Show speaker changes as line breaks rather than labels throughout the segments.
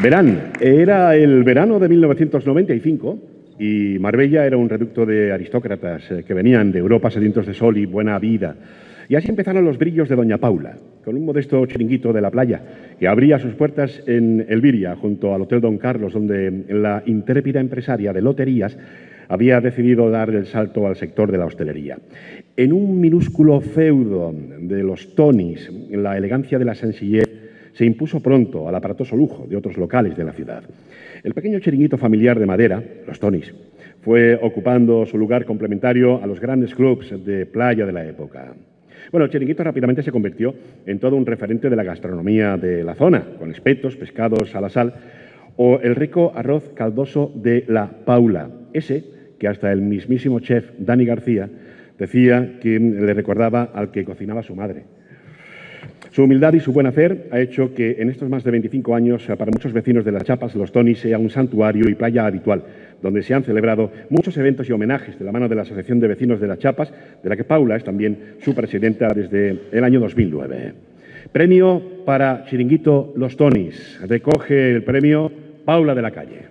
Verán, era el verano de 1995 y Marbella era un reducto de aristócratas eh, que venían de Europa sedientos de sol y buena vida. Y así empezaron los brillos de Doña Paula, con un modesto chiringuito de la playa que abría sus puertas en Elviria, junto al Hotel Don Carlos, donde la intrépida empresaria de loterías había decidido dar el salto al sector de la hostelería. En un minúsculo feudo de los Tonis, la elegancia de la sencillez se impuso pronto al aparatoso lujo de otros locales de la ciudad. El pequeño chiringuito familiar de madera, los Tonis, fue ocupando su lugar complementario a los grandes clubs de playa de la época. Bueno, el chiringuito rápidamente se convirtió en todo un referente de la gastronomía de la zona, con espetos, pescados a la sal o el rico arroz caldoso de la Paula, ese que hasta el mismísimo chef Dani García decía que le recordaba al que cocinaba su madre. Su humildad y su buen hacer ha hecho que en estos más de 25 años para muchos vecinos de Las Chapas Los Tonis sea un santuario y playa habitual, donde se han celebrado muchos eventos y homenajes de la mano de la Asociación de Vecinos de Las Chapas, de la que Paula es también su presidenta desde el año 2009. Premio para Chiringuito Los Tonis. Recoge el premio Paula de la Calle.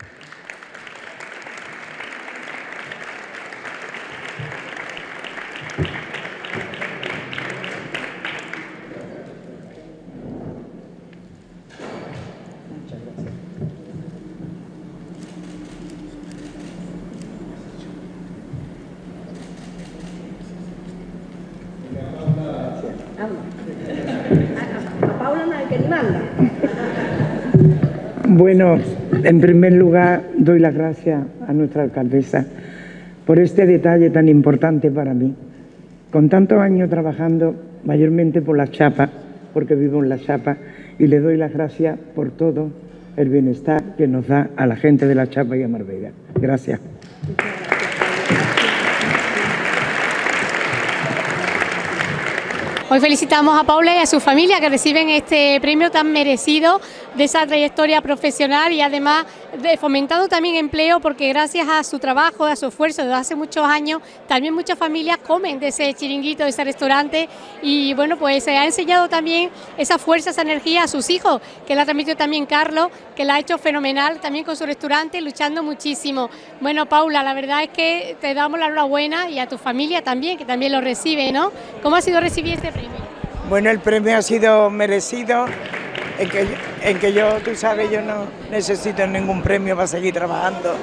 Bueno, en primer lugar doy las gracias a nuestra alcaldesa por este detalle tan importante para mí. Con tantos años trabajando mayormente por la chapa, porque vivo en la chapa, y le doy las gracias por todo el bienestar que nos da a la gente de la chapa y a Marbella. Gracias.
Hoy felicitamos a Paula y a su familia que reciben este premio tan merecido de esa trayectoria profesional y además de fomentando también empleo porque gracias a su trabajo, a su esfuerzo desde hace muchos años, también muchas familias comen de ese chiringuito, de ese restaurante y bueno, pues se ha enseñado también esa fuerza, esa energía a sus hijos, que la ha transmitido también Carlos, que la ha hecho fenomenal también con su restaurante, luchando muchísimo. Bueno, Paula, la verdad es que te damos la enhorabuena y a tu familia también, que también lo recibe, ¿no? ¿Cómo ha sido recibir este
bueno, el premio ha sido merecido, en que, en que yo, tú sabes, yo no necesito ningún premio para seguir trabajando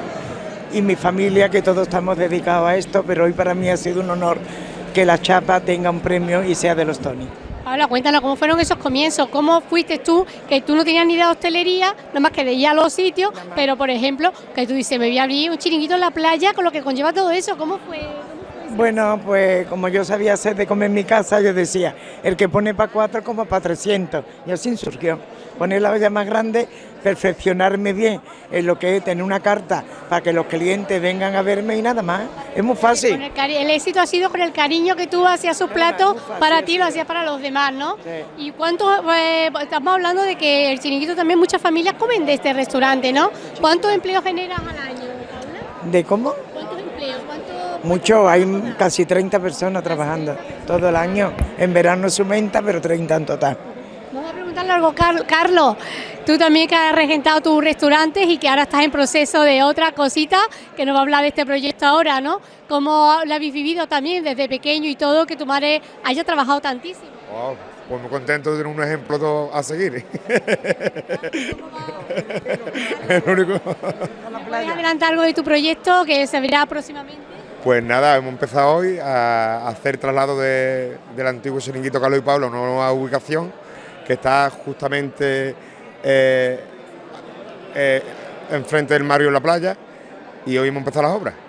y mi familia, que todos estamos dedicados a esto, pero hoy para mí ha sido un honor que la chapa tenga un premio y sea de los Tony.
Ahora cuéntanos cómo fueron esos comienzos, cómo fuiste tú, que tú no tenías ni idea de hostelería, nada más que de ir a los sitios, pero por ejemplo, que tú dices, me voy a abrir un chiringuito en la playa con lo que conlleva todo eso, ¿cómo fue?
Bueno, pues como yo sabía hacer de comer en mi casa, yo decía, el que pone para cuatro como para 300. Y así surgió. Poner la olla más grande, perfeccionarme bien en lo que es tener una carta para que los clientes vengan a verme y nada más. Es muy fácil.
El, éxito ha sido con el cariño que tú hacías sus platos para ti, lo hacías para los demás, ¿no? ¿Y cuánto, eh, estamos hablando de que el chiringuito también muchas familias comen de este restaurante, ¿no? ¿Cuántos empleos generas al año?
¿De cómo? Mucho, hay casi 30 personas trabajando todo el año. En verano se aumenta, pero 30 en total.
Vamos a preguntarle algo, Carlos. Tú también que has regentado tus restaurantes y que ahora estás en proceso de otra cosita, que nos va a hablar de este proyecto ahora, ¿no? ¿Cómo lo habéis vivido también desde pequeño y todo, que tu madre haya trabajado tantísimo?
pues muy contento de tener un ejemplo a seguir.
¿Puedes adelantar algo de tu proyecto que se verá próximamente?
Pues nada, hemos empezado hoy a hacer traslado del antiguo Chiringuito Carlos y Pablo a una nueva ubicación que está justamente eh, eh, enfrente del Mario en la playa y hoy hemos empezado las obras.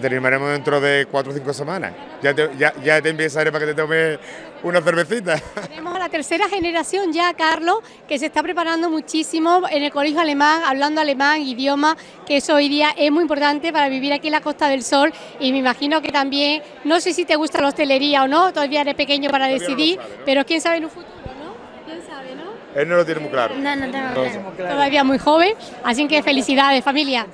Terminaremos dentro de cuatro o cinco semanas. Ya te, ya, ya te para que te tomes una cervecita.
Tenemos a la tercera generación ya, Carlos, que se está preparando muchísimo en el colegio alemán, hablando alemán, idioma, que eso hoy día es muy importante para vivir aquí en la Costa del Sol y me imagino que también, no sé si te gusta la hostelería o no, todavía eres pequeño para decidir, pero quién sabe en un futuro, ¿no? ¿Quién sabe, no?
Él no lo tiene muy claro.
No, no tengo claro. Todavía muy joven, así que felicidades familia.